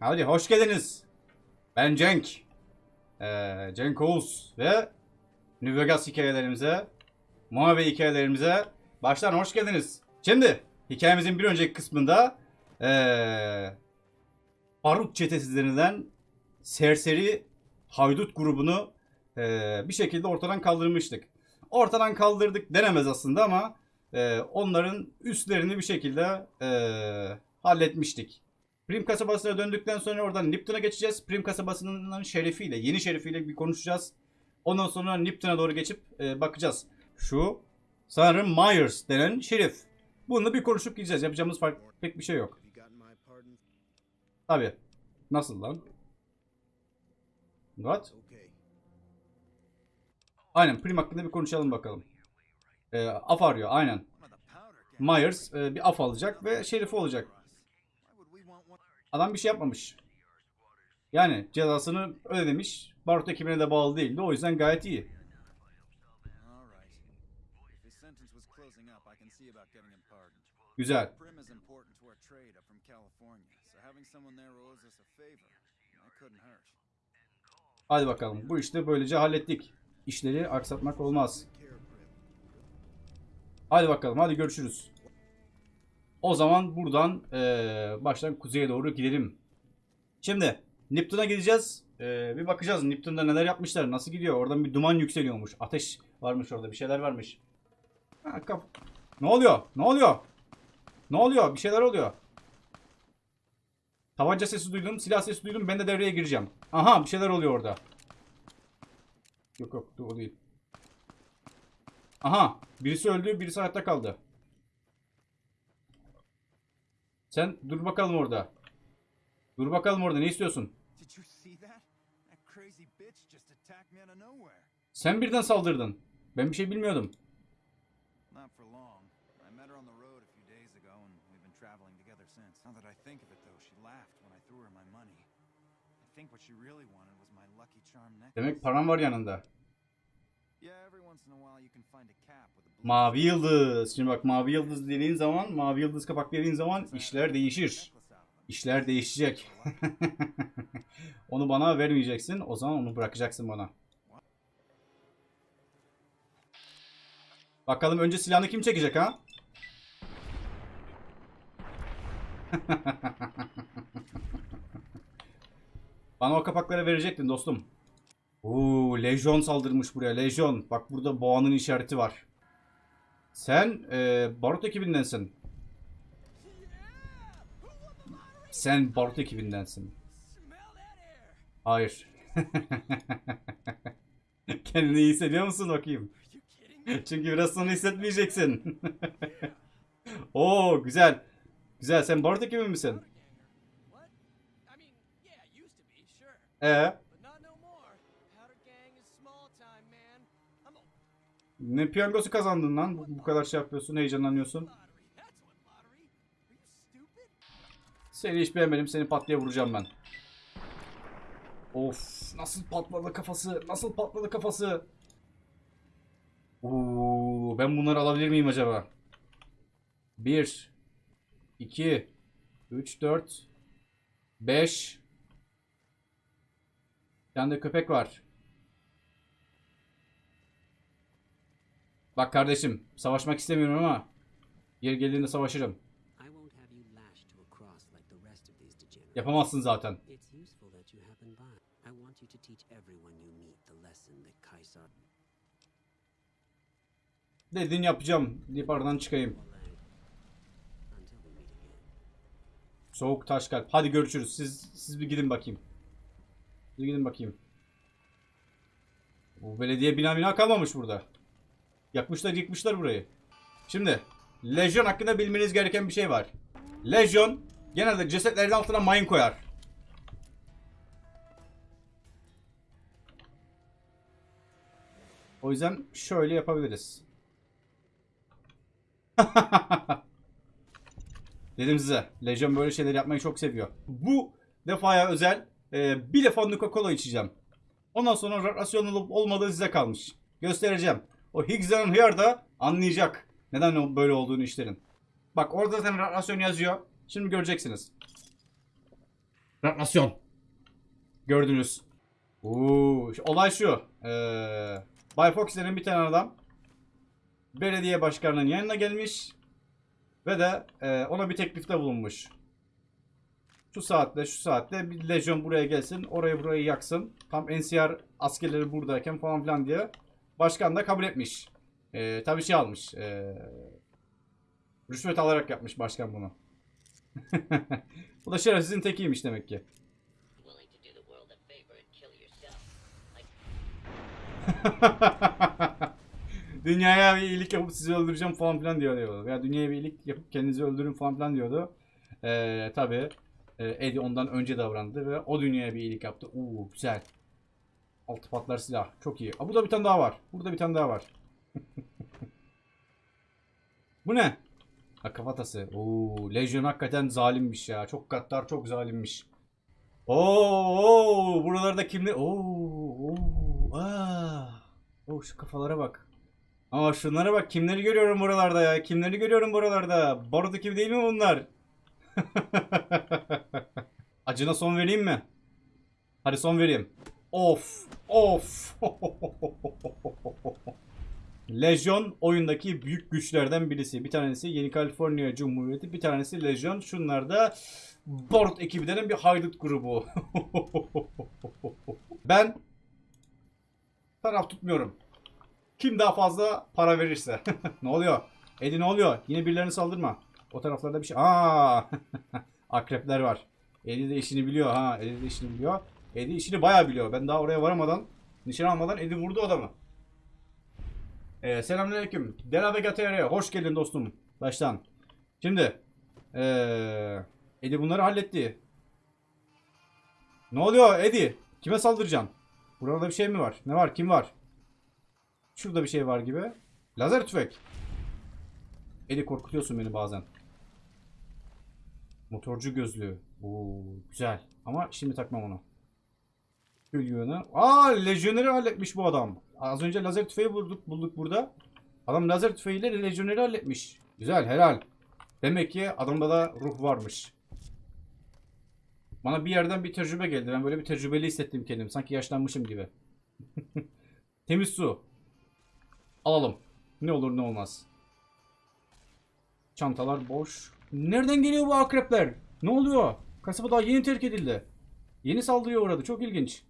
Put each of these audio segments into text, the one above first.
Hadi hoş geldiniz. Ben Cenk. Ee, Cenk Oğuz ve New Vegas hikayelerimize, Mavi hikayelerimize baştan hoş geldiniz. Şimdi hikayemizin bir önceki kısmında ee, Barut çetesi denilen serseri haydut grubunu ee, bir şekilde ortadan kaldırmıştık. Ortadan kaldırdık denemez aslında ama ee, onların üstlerini bir şekilde ee, halletmiştik. Prim kasabasına döndükten sonra oradan Nipton'a geçeceğiz. Prim kasabasının şerifiyle, yeni şerifiyle bir konuşacağız. Ondan sonra Nipton'a doğru geçip e, bakacağız. Şu sanırım Myers denen şerif. Bununla bir konuşup gideceğiz. Yapacağımız fark pek bir şey yok. Tabi. Nasıl lan? What? Aynen Prim hakkında bir konuşalım bakalım. E, af arıyor aynen. Myers e, bir af alacak ve şerifi olacak. Adam bir şey yapmamış. Yani cezasını ödemiş. Barut ekibine de bağlı değildi. O yüzden gayet iyi. Güzel. Hadi bakalım. Bu işte böylece hallettik. İşleri aksatmak olmaz. Hadi bakalım. Hadi görüşürüz. O zaman buradan eee, baştan kuzeye doğru gidelim. Şimdi Nipton'a gideceğiz. Eee, bir bakacağız Nipton'da neler yapmışlar. Nasıl gidiyor? Oradan bir duman yükseliyormuş. Ateş varmış orada. Bir şeyler varmış. Ha, ne oluyor? Ne oluyor? Ne oluyor? Bir şeyler oluyor. Tabanca sesi duydum. Silah sesi duydum. Ben de devreye gireceğim. Aha bir şeyler oluyor orada. Yok yok o değil. Aha birisi öldü birisi hayatta kaldı. Sen dur bakalım orada. Dur bakalım orada ne istiyorsun? Sen birden saldırdın. Ben bir şey bilmiyordum. Demek param var yanında. Yeah, every once in a while you can find a cap with a blue Mavi yıldız. Şimdi bak mavi yıldız dediğin zaman, mavi yıldız kapak dediğin zaman işler değişir. İşler değişecek. onu bana vermeyeceksin. O zaman onu bırakacaksın bana. Bakalım önce silahını kim çekecek ha? Bana o kapakları verecektin dostum. Oo, Lejyon saldırmış buraya. Lejyon. Bak burada boğanın işareti var. Sen e, barut ekibindensin. Sen barut ekibindensin. Hayır. Kendini iyi hissediyor musun bakayım? Çünkü biraz sonra hissetmeyeceksin. Oo güzel. Güzel. Sen barut ekibi misin? What? Ne piyangosu kazandın lan? Bu, kadar şey yapıyorsun, heyecanlanıyorsun. Seni hiç beğenmedim. Seni patlaya vuracağım ben. Of nasıl patladı kafası? Nasıl patladı kafası? Oo, ben bunları alabilir miyim acaba? 1 2 3 4 5 Bir tane de köpek var. Bak kardeşim, savaşmak istemiyorum ama yer geldiğinde savaşırım. Yapamazsın zaten. Dediğini yapacağım deyip aradan çıkayım. Soğuk taş kalp. Hadi görüşürüz. Siz siz bir gidin bakayım. Siz gidin bakayım. Bu belediye bina bina kalmamış burada. Yakmışlar yıkmışlar burayı. Şimdi Lejyon hakkında bilmeniz gereken bir şey var. Lejyon genelde cesetlerin altına mayın koyar. O yüzden şöyle yapabiliriz. Dedim size. Legion böyle şeyler yapmayı çok seviyor. Bu defaya özel e, bir defa Nuka Cola içeceğim. Ondan sonra rasyon olup olmadığı size kalmış. Göstereceğim. O Higgs and Hıyar da anlayacak. Neden böyle olduğunu işlerin. Bak orada zaten rasyon yazıyor. Şimdi göreceksiniz. Radyasyon. Gördünüz. Oo, olay şu. Ee, Bay Fox denen bir tane adam belediye başkanının yanına gelmiş ve de e, ona bir teklifte bulunmuş. Şu saatte şu saatte bir lejyon buraya gelsin orayı burayı yaksın. Tam NCR askerleri buradayken falan filan diye başkan da kabul etmiş. Ee, tabii şey almış. ee, rüşvet alarak yapmış başkan bunu. Bu da şerefsizin tekiymiş demek ki. Dünyaya bir iyilik yapıp sizi öldüreceğim falan filan diyor. Ya dünyaya bir iyilik yapıp kendinizi öldürün falan filan diyordu. Ee, tabii e, Eddie ondan önce davrandı ve o dünyaya bir iyilik yaptı. Oo güzel. Altı patlar silah. Çok iyi. Aa, burada bir tane daha var. Burada bir tane daha var. Bu ne? Ha kafatası. Oo, Legion hakikaten zalimmiş ya. Çok gaddar, çok zalimmiş. Oo, oo buralarda kimler? Oo, oo, aa. Oo, şu kafalara bak. Aa şunlara bak kimleri görüyorum buralarda ya. Kimleri görüyorum buralarda. Barut ekibi değil mi bunlar? Acına son vereyim mi? Hadi son vereyim. Of. Of. Legion oyundaki büyük güçlerden birisi. Bir tanesi Yeni Kaliforniya Cumhuriyeti, bir tanesi Legion. Şunlar da Barut ekibi bir haydut grubu. ben taraf tutmuyorum. Kim daha fazla para verirse. ne oluyor? Edi ne oluyor? Yine birilerine saldırma. O taraflarda bir şey. Aa! Akrepler var. Edi de işini biliyor ha. Edi de işini biliyor. Edi işini bayağı biliyor. Ben daha oraya varamadan, nişan almadan Edi vurdu adamı. Ee, selamünaleyküm. Dela Vega. Hoş geldin dostum. Baştan. Şimdi. Ee, Edi bunları halletti. Ne oluyor Edi? Kime saldıracaksın? Burada bir şey mi var? Ne var? Kim var? Şurada bir şey var gibi. Lazer tüfek. Edi korkutuyorsun beni bazen. Motorcu gözlüğü. Oo, güzel. Ama şimdi takmam onu. Yığını. Aa lejyoneri halletmiş bu adam. Az önce lazer tüfeği bulduk, bulduk burada. Adam lazer tüfeğiyle lejyoneri halletmiş. Güzel helal. Demek ki adamda da ruh varmış. Bana bir yerden bir tecrübe geldi. Ben böyle bir tecrübeli hissettim kendimi. Sanki yaşlanmışım gibi. Temiz su. Alalım. Ne olur ne olmaz. Çantalar boş. Nereden geliyor bu akrepler? Ne oluyor? Kasaba daha yeni terk edildi. Yeni saldırıya uğradı. Çok ilginç.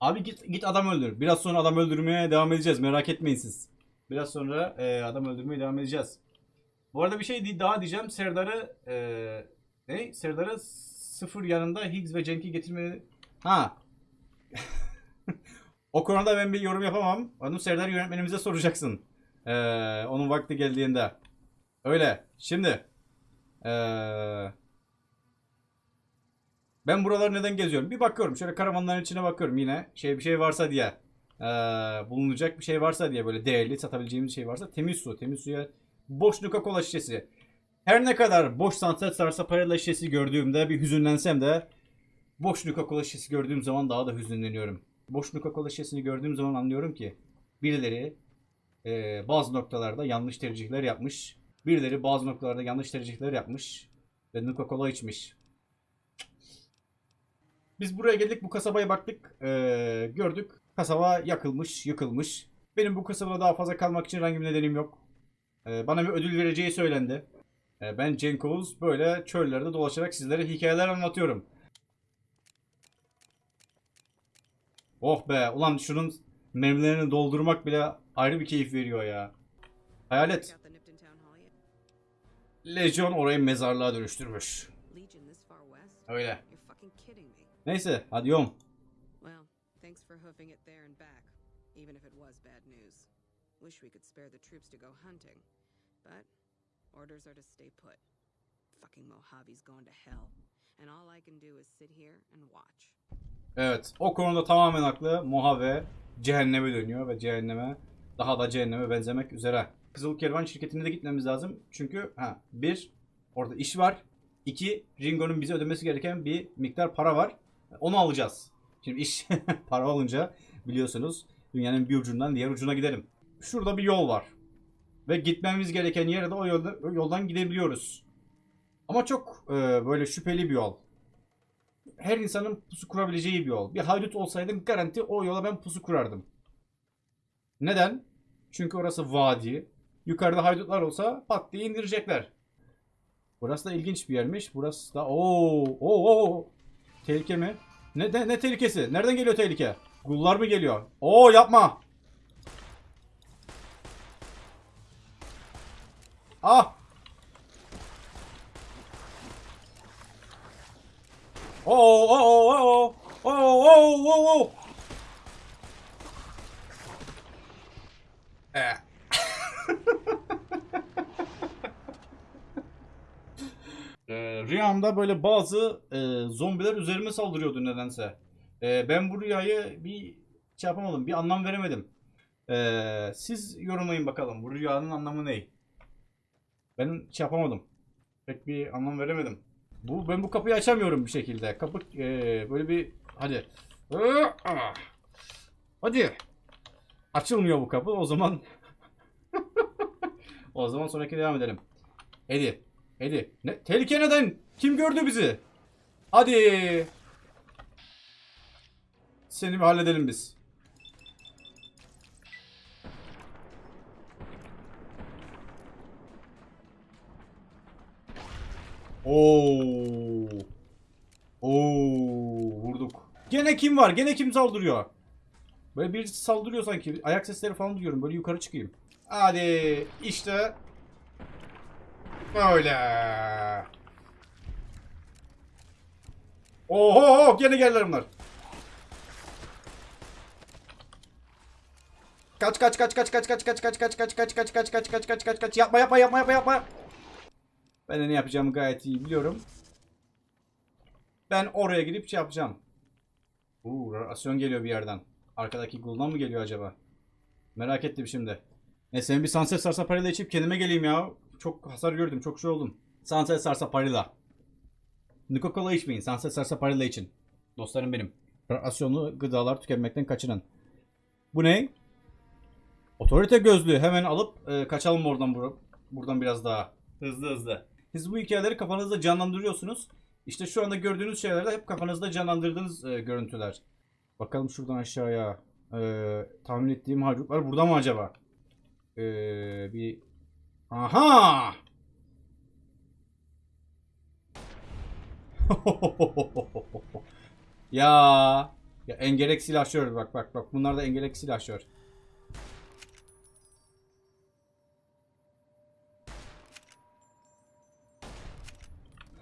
Abi git git adam öldür. Biraz sonra adam öldürmeye devam edeceğiz. Merak etmeyin siz. Biraz sonra e, adam öldürmeye devam edeceğiz. Bu arada bir şey daha diyeceğim. Serdar'ı e, ne? Serdar'ı sıfır yanında Higgs ve Cenk'i getirmeye... Ha. o konuda ben bir yorum yapamam. Onu Serdar yönetmenimize soracaksın. E, onun vakti geldiğinde. Öyle. Şimdi. E, ben buraları neden geziyorum? Bir bakıyorum. Şöyle karavanların içine bakıyorum yine. Şey bir şey varsa diye. Ee, bulunacak bir şey varsa diye böyle değerli satabileceğimiz şey varsa temiz su. Temiz suya boş Nuka Cola şişesi. Her ne kadar boş Sunset Sarsaparilla şişesi gördüğümde bir hüzünlensem de boş Nuka Cola şişesi gördüğüm zaman daha da hüzünleniyorum. Boş Nuka Cola şişesini gördüğüm zaman anlıyorum ki birileri e, bazı noktalarda yanlış tercihler yapmış. Birileri bazı noktalarda yanlış tercihler yapmış ve Nuka Cola içmiş. Biz buraya geldik bu kasabaya baktık eee, gördük kasaba yakılmış yıkılmış. Benim bu kasabada daha fazla kalmak için herhangi bir nedenim yok. Eee, bana bir ödül vereceği söylendi. Eee, ben Cenk Oğuz böyle çöllerde dolaşarak sizlere hikayeler anlatıyorum. Oh be ulan şunun mermilerini doldurmak bile ayrı bir keyif veriyor ya. Hayalet. Legion orayı mezarlığa dönüştürmüş. Öyle. You're fucking kidding me. Neyse hadi yom. Well, thanks for hoofing it there and back, even if it was bad news. Wish we could spare the troops to go hunting, but orders are to stay put. Fucking Mojave's going to hell, and all I can do is sit here and watch. Evet. O konuda tamamen haklı. Mojave cehenneme dönüyor ve cehenneme daha da cehenneme benzemek üzere. Kızıl Kervan şirketine de gitmemiz lazım. Çünkü ha bir orada iş var. İki Ringo'nun bize ödemesi gereken bir miktar para var. Onu alacağız. Şimdi iş para olunca biliyorsunuz dünyanın bir ucundan diğer ucuna gidelim. Şurada bir yol var. Ve gitmemiz gereken yere de o o yoldan gidebiliyoruz. Ama çok e, böyle şüpheli bir yol. Her insanın pusu kurabileceği bir yol. Bir haydut olsaydım garanti o yola ben pusu kurardım. Neden? Çünkü orası vadi. Yukarıda haydutlar olsa pat diye indirecekler. Burası da ilginç bir yermiş. Burası da ooo oo oo. Tehlike mi? Ne, ne, ne tehlikesi? Nereden geliyor tehlike? Gullar mı geliyor? Oo yapma. Ah. Oo oo oo oo oo oo oo. Eh. Ee, rüyamda böyle bazı e, zombiler üzerime saldırıyordu nedense. Ee, ben bu rüyayı bir şey yapamadım, bir anlam veremedim. Ee, siz yorumlayın bakalım bu rüyanın anlamı ne? Ben şey yapamadım. Pek bir anlam veremedim. Bu ben bu kapıyı açamıyorum bir şekilde. Kapı e, böyle bir hadi. Hadi. Açılmıyor bu kapı. O zaman o zaman sonraki devam edelim. Eddie. Eddie. Ne? Tehlike neden? Kim gördü bizi? Hadi. Seni bir halledelim biz. Oo. Oo, vurduk. Gene kim var? Gene kim saldırıyor? Böyle birisi saldırıyor sanki. Ayak sesleri falan duyuyorum. Böyle yukarı çıkayım. Hadi işte Böyle. Oho gene geldiler bunlar. Kaç kaç kaç kaç kaç kaç kaç kaç kaç kaç kaç kaç kaç kaç kaç kaç kaç kaç yapma yapma yapma yapma yapma. Ben de ne yapacağımı gayet iyi biliyorum. Ben oraya gidip şey yapacağım. Uuu rasyon geliyor bir yerden. Arkadaki guldan mı geliyor acaba? Merak ettim şimdi. Neyse bir Sunset Sarsaparilla içip kendime geleyim ya. Çok hasar gördüm. Çok şey oldum. Sunset Sarsaparilla. Nuka Cola içmeyin. Sunset Sarsaparilla için. Dostlarım benim. Rasyonlu gıdalar tüketmekten kaçının. Bu ne? Otorite gözlüğü. Hemen alıp e, kaçalım oradan bur buradan biraz daha. Hızlı hızlı. Siz bu hikayeleri kafanızda canlandırıyorsunuz. İşte şu anda gördüğünüz şeyler de hep kafanızda canlandırdığınız e, görüntüler. Bakalım şuradan aşağıya. E, tahmin ettiğim haydutlar burada mı acaba? E, bir Aha! ya ya engerek silahşör bak bak bak bunlar da engerek silahşör.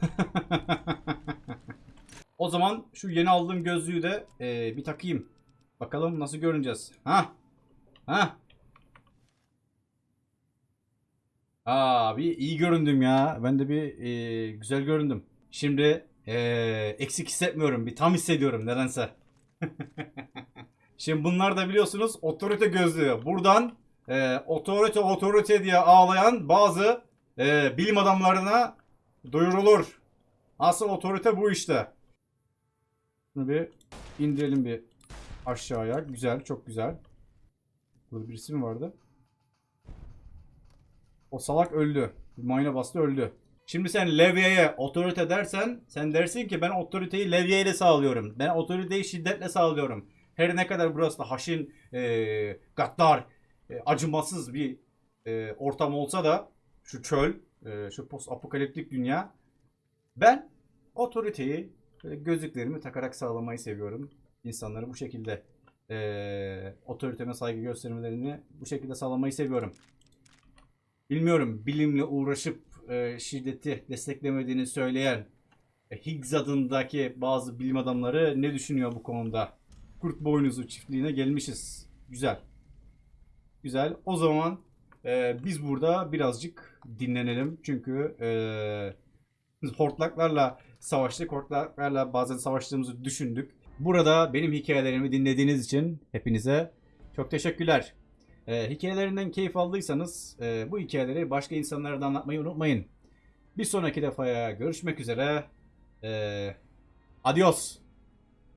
o zaman şu yeni aldığım gözlüğü de e, bir takayım. Bakalım nasıl görüneceğiz. Ha? Ha? Aa bir iyi göründüm ya. Ben de bir e, güzel göründüm. Şimdi e, eksik hissetmiyorum. Bir tam hissediyorum nedense. Şimdi bunlar da biliyorsunuz otorite gözlüğü. Buradan e, otorite otorite diye ağlayan bazı e, bilim adamlarına duyurulur. Asıl otorite bu işte. Bunu bir indirelim bir aşağıya. Güzel, çok güzel. Burada birisi mi vardı? O salak öldü. Mayına bastı öldü. Şimdi sen levyeye otorite dersen sen dersin ki ben otoriteyi levyeyle sağlıyorum. Ben otoriteyi şiddetle sağlıyorum. Her ne kadar burası da haşin, e, gaddar, e, acımasız bir e, ortam olsa da şu çöl, e, şu post apokaliptik dünya ben otoriteyi böyle gözlüklerimi takarak sağlamayı seviyorum. İnsanları bu şekilde e, otoriteme saygı göstermelerini bu şekilde sağlamayı seviyorum. Bilmiyorum bilimle uğraşıp e, şiddeti desteklemediğini söyleyen e, Higgs adındaki bazı bilim adamları ne düşünüyor bu konuda? Kurt boynuzu çiftliğine gelmişiz. Güzel. Güzel. O zaman e, biz burada birazcık dinlenelim. Çünkü e, hortlaklarla savaştık. Hortlaklarla bazen savaştığımızı düşündük. Burada benim hikayelerimi dinlediğiniz için hepinize çok teşekkürler. Ee, hikayelerinden keyif aldıysanız e, bu hikayeleri başka insanlara da anlatmayı unutmayın. Bir sonraki defaya görüşmek üzere. Ee, adios.